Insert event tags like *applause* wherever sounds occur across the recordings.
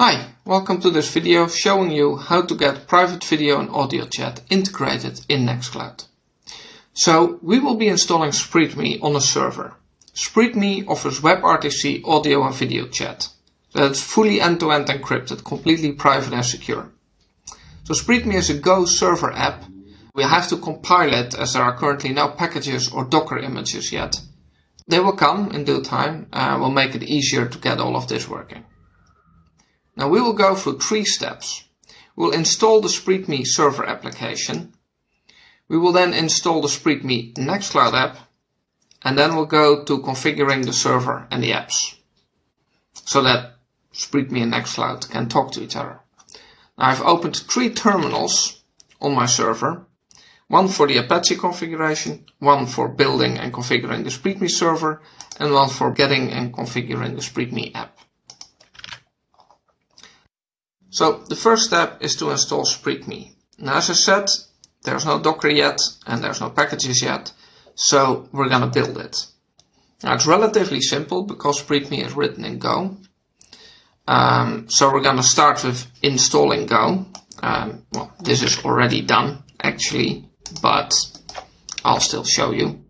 Hi, welcome to this video showing you how to get private video and audio chat integrated in Nextcloud. So we will be installing SpreedMe on a server. SpreedMe offers WebRTC audio and video chat. That's fully end-to-end -end encrypted, completely private and secure. So SpreedMe is a Go server app. We have to compile it as there are currently no packages or Docker images yet. They will come in due time and will make it easier to get all of this working. Now we will go through three steps. We'll install the SpreedMe server application. We will then install the SpreedMe Nextcloud app. And then we'll go to configuring the server and the apps. So that SpreedMe and Nextcloud can talk to each other. Now I've opened three terminals on my server. One for the Apache configuration, one for building and configuring the SpreedMe server, and one for getting and configuring the SpreedMe app. So the first step is to install SpreedMe. Now as I said, there's no Docker yet and there's no packages yet, so we're gonna build it. Now it's relatively simple because SpreedMe is written in Go. Um, so we're gonna start with installing Go. Um, well, this is already done actually, but I'll still show you.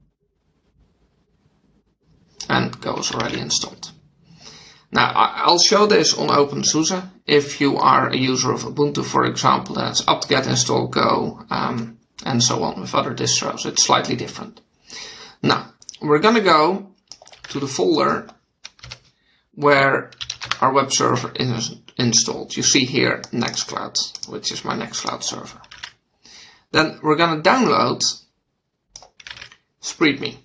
And Go is already installed. Now, I'll show this on OpenSUSE. If you are a user of Ubuntu, for example, then it's apt-get install go, um, and so on with other distros. It's slightly different. Now, we're going to go to the folder where our web server is installed. You see here Nextcloud, which is my Nextcloud server. Then we're going to download SpreedMe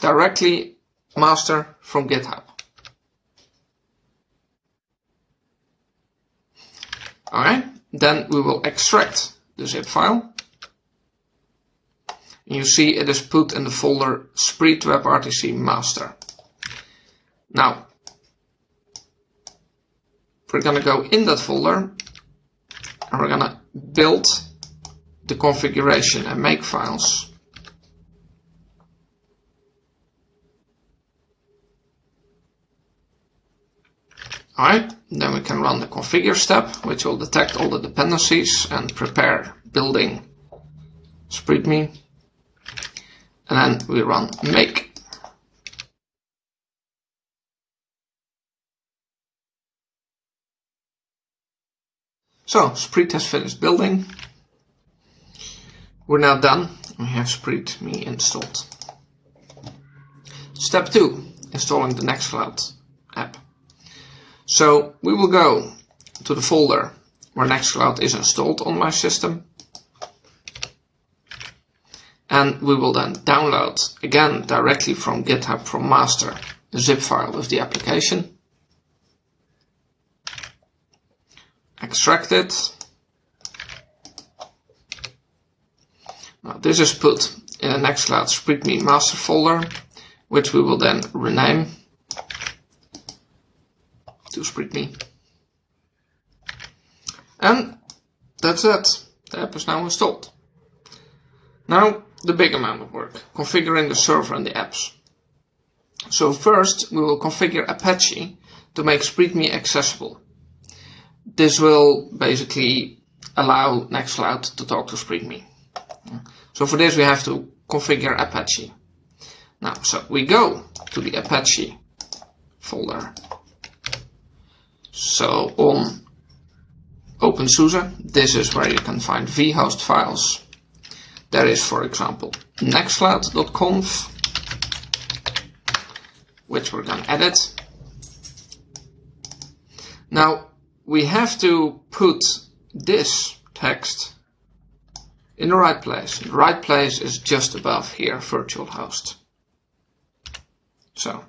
directly master from GitHub. Alright, then we will extract the zip file. And You see it is put in the folder Spreed WebRTC master. Now, we're going to go in that folder and we're going to build the configuration and make files. Alright, then we can run the configure step, which will detect all the dependencies and prepare building SpreedMe. And then we run make. So, Spreed has finished building. We're now done. We have SpreedMe installed. Step 2. Installing the Nextcloud app. So we will go to the folder where Nextcloud is installed on my system. And we will then download, again, directly from GitHub from master, the zip file with the application. Extract it. Now this is put in a Nextcloud SpreedMe master folder, which we will then rename to SpreedMe. And that's it. The app is now installed. Now the big amount of work, configuring the server and the apps. So first we will configure Apache to make SpreedMe accessible. This will basically allow Nextcloud to talk to SpreedMe. So for this we have to configure Apache. Now, so we go to the Apache folder so um, on OpenSUSE, this is where you can find vhost files. There is, for example, nextcloud.conf, which we're going to edit. Now, we have to put this text in the right place. The right place is just above here, virtual host. So,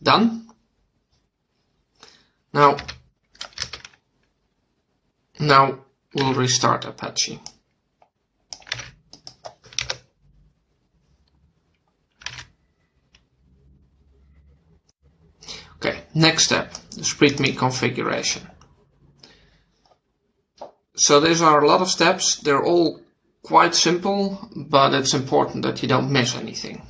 done. Now, now we'll restart Apache. Okay, next step, the SpreedMe configuration. So these are a lot of steps. They're all quite simple, but it's important that you don't miss anything.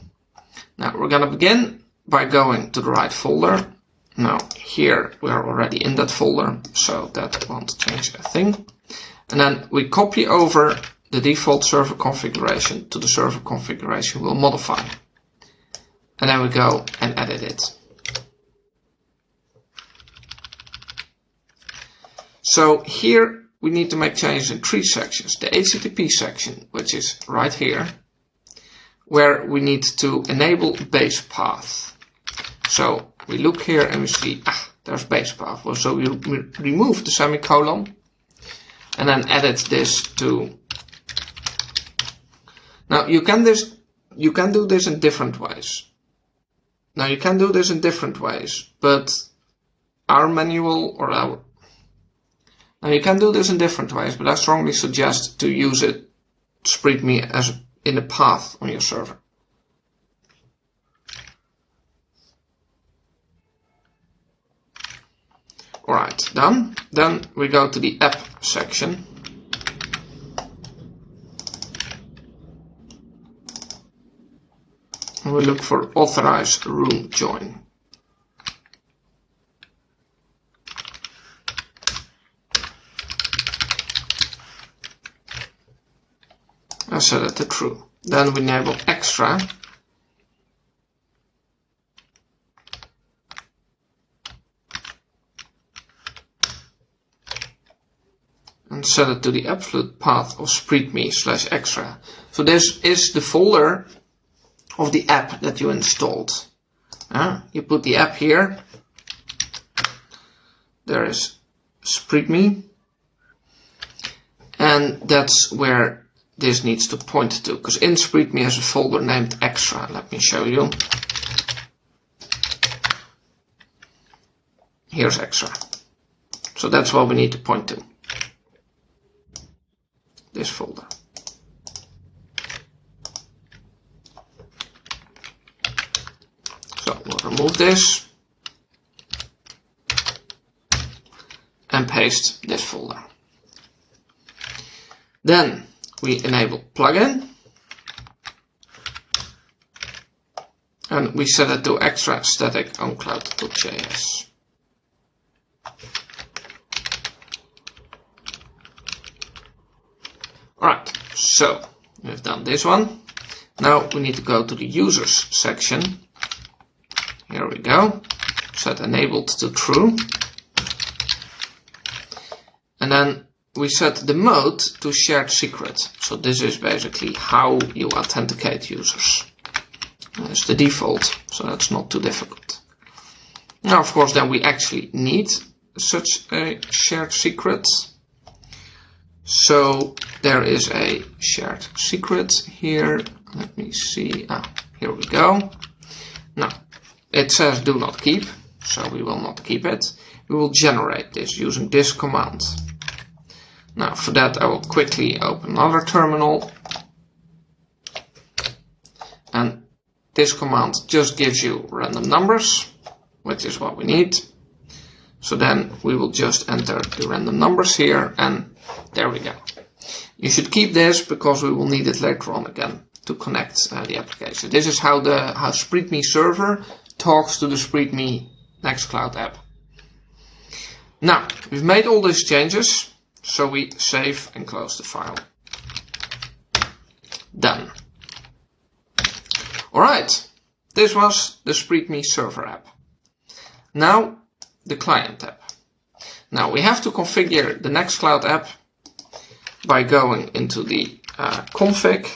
Now we're going to begin by going to the right folder Now here we are already in that folder, so that won't change a thing. And then we copy over the default server configuration to the server configuration we'll modify. And then we go and edit it. So here we need to make changes in three sections. The HTTP section, which is right here, where we need to enable base path. So we look here and we see, ah, there's base path. Well, so we remove the semicolon and then edit this to. Now you can this, you can do this in different ways. Now you can do this in different ways, but our manual or our now you can do this in different ways, but I strongly suggest to use it, spread me as in a path on your server. Alright, done. Then we go to the app section. We look for authorize room join. I set it to true. Then we enable extra. And set it to the absolute path of spreedme slash extra. So this is the folder of the app that you installed. Uh, you put the app here. There is spreedme. And that's where this needs to point to, because in SpreedMe has a folder named extra. Let me show you. Here's extra. So that's what we need to point to. This folder. So we'll remove this and paste this folder. Then we enable plugin and we set it to extra static owncloud.js. Alright, so we've done this one. Now we need to go to the users section. Here we go. Set enabled to true. And then we set the mode to shared secret. So this is basically how you authenticate users. It's the default, so that's not too difficult. Now, of course, then we actually need such a shared secret. So there is a shared secret here. Let me see. Ah, here we go. Now, it says do not keep, so we will not keep it. We will generate this using this command. Now for that I will quickly open another terminal and this command just gives you random numbers which is what we need. So then we will just enter the random numbers here and there we go. You should keep this because we will need it later on again to connect uh, the application. This is how the how SpreedMe server talks to the SpreedMe Nextcloud app. Now, we've made all these changes. So we save and close the file. Done. Alright, this was the SpreedMe server app. Now the client app. Now we have to configure the Nextcloud app by going into the uh, config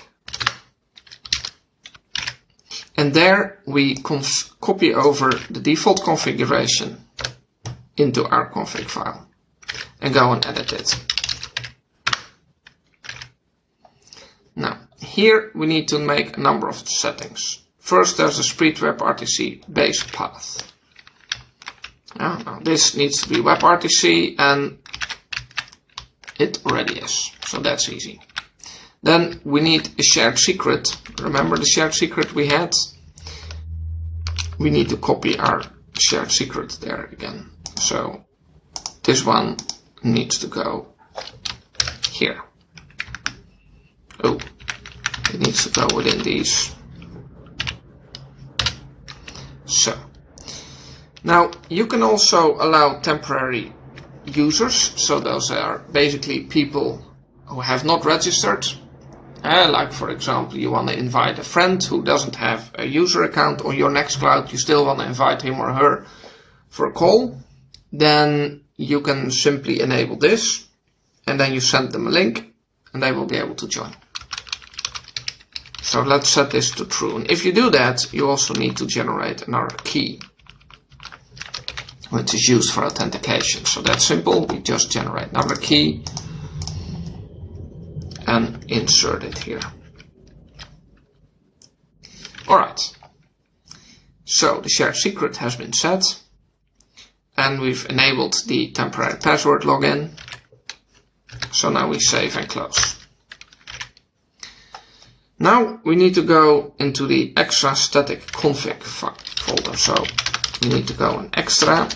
and there we copy over the default configuration into our config file and go and edit it. Now, here we need to make a number of settings. First, there's a Spreed WebRTC base path. Now this needs to be WebRTC and it already is, so that's easy. Then we need a shared secret. Remember the shared secret we had? We need to copy our shared secret there again. So this one needs to go here. Oh, it needs to go within these. So, Now, you can also allow temporary users, so those are basically people who have not registered. Uh, like for example, you want to invite a friend who doesn't have a user account on your Nextcloud, you still want to invite him or her for a call, then you can simply enable this and then you send them a link and they will be able to join. So let's set this to true. And if you do that, you also need to generate another key which is used for authentication. So that's simple. We just generate another key and insert it here. Alright. So the shared secret has been set and we've enabled the temporary password login. So now we save and close. Now we need to go into the extra static config folder. So we need to go in extra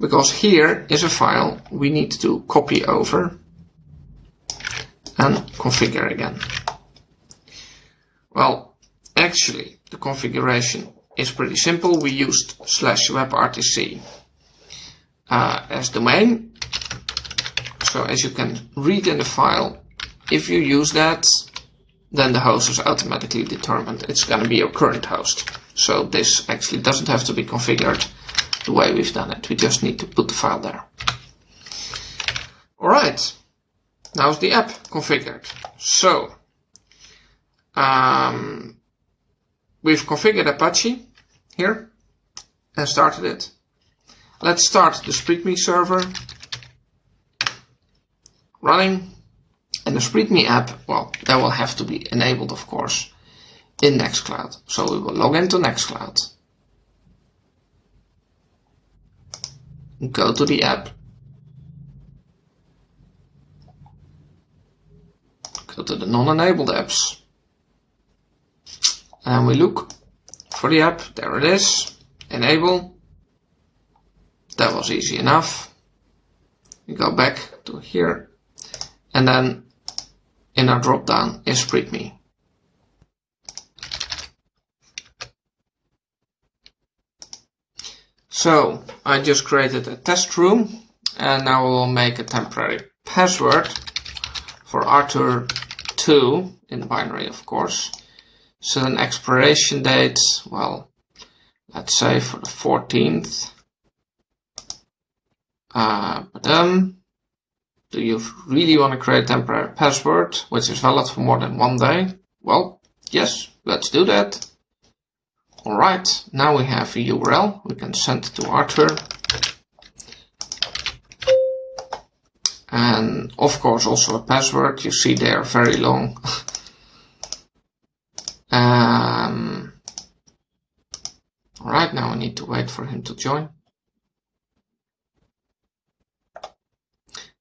because here is a file we need to copy over and configure again. Well, actually the configuration is pretty simple. We used slash webrtc uh, as domain. So as you can read in the file, if you use that, then the host is automatically determined. It's going to be your current host. So this actually doesn't have to be configured the way we've done it. We just need to put the file there. Alright, now is the app configured. So, um, we've configured Apache here and started it. Let's start the SpreedMe server running. And the SpreedMe app, well, that will have to be enabled, of course, in Nextcloud. So we will log into Nextcloud. Go to the app. Go to the non-enabled apps. And we look for the app. There it is. Enable. That was easy enough. We go back to here. And then in our drop down is SpreedMe. So I just created a test room and now we will make a temporary password for Arthur2 in binary of course. So an expiration date, well, let's say for the 14th. Uh, but um, do you really want to create a temporary password which is valid for more than one day? Well, yes, let's do that. Alright, now we have a URL. We can send to Arthur. And of course also a password. You see they are very long. *laughs* um, Alright, now I need to wait for him to join.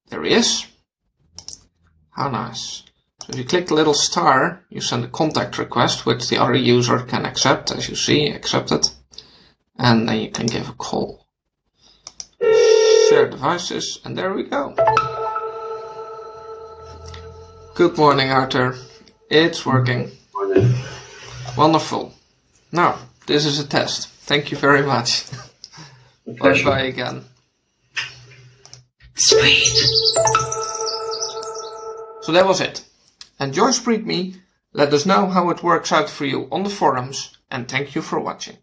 There he is. How nice. So if you click the little star, you send a contact request, which the other user can accept, as you see, accept it. And then you can give a call. Share devices, and there we go. Good morning, Arthur. It's working. Morning. Wonderful. Now, this is a test. Thank you very much. Bye bye again. So that was it. And Enjoy SpreedMe, let us know how it works out for you on the forums, and thank you for watching.